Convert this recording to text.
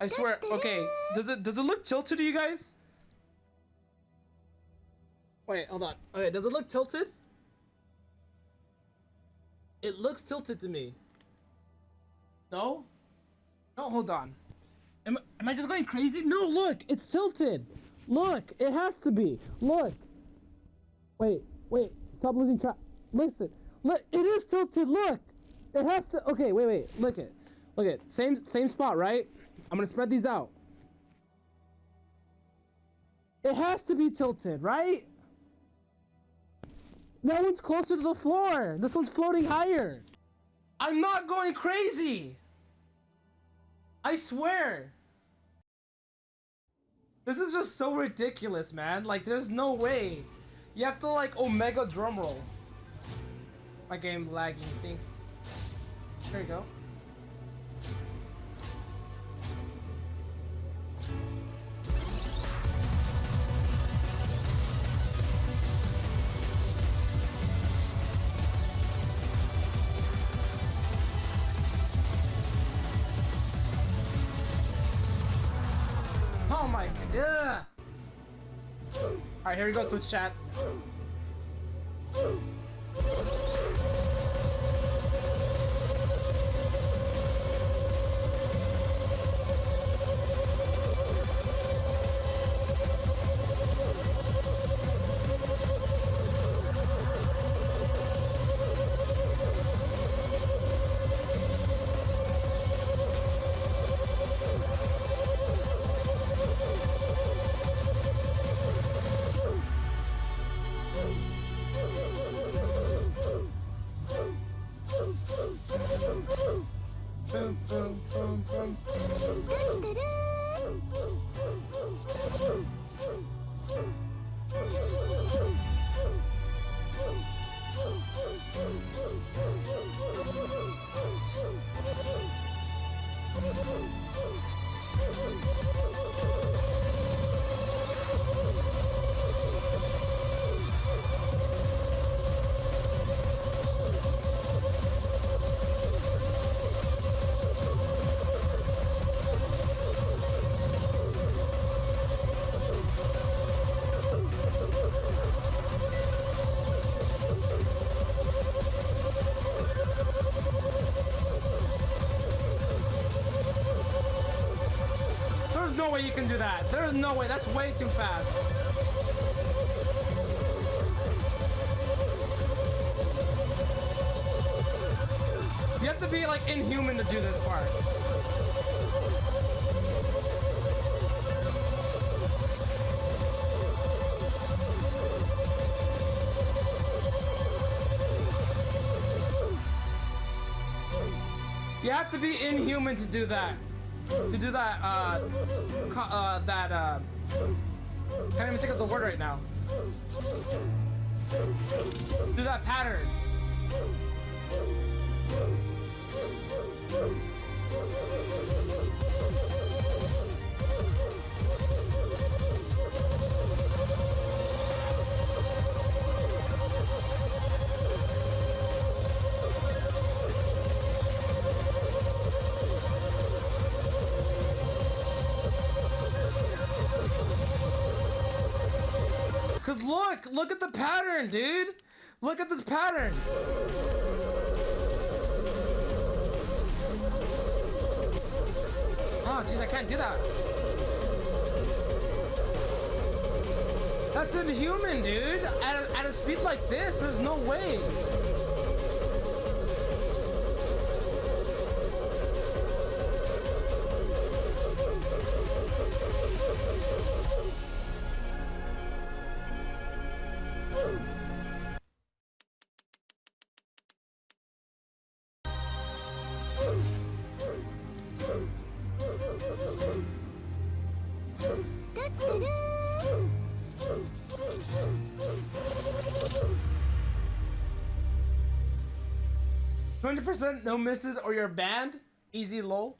I swear. Okay, does it does it look tilted to you guys? Wait, hold on. Okay, does it look tilted? It looks tilted to me. No? No, hold on. Am, am I just going crazy? No, look, it's tilted. Look, it has to be. Look. Wait, wait, stop losing track. Listen, look, it is tilted. Look, it has to. Okay, wait, wait. Look it. Look it. Same, same spot, right? I'm gonna spread these out. It has to be tilted, right? That one's closer to the floor. This one's floating higher. I'm not going crazy. I swear. This is just so ridiculous, man. Like, there's no way. You have to, like, Omega drumroll. My game lagging, thanks. There you go. Oh my god. Alright, here we go, Switch chat. Boom, boom, boom, boom. There's no way you can do that. There's no way. That's way too fast. You have to be like inhuman to do this part. You have to be inhuman to do that. To do that, uh, uh, that, uh, can't even think of the word right now. Do that pattern. Cause look, look at the pattern, dude. Look at this pattern. Oh, jeez, I can't do that. That's inhuman, dude. At a, at a speed like this, there's no way. Twenty percent no misses or you're banned. Easy low.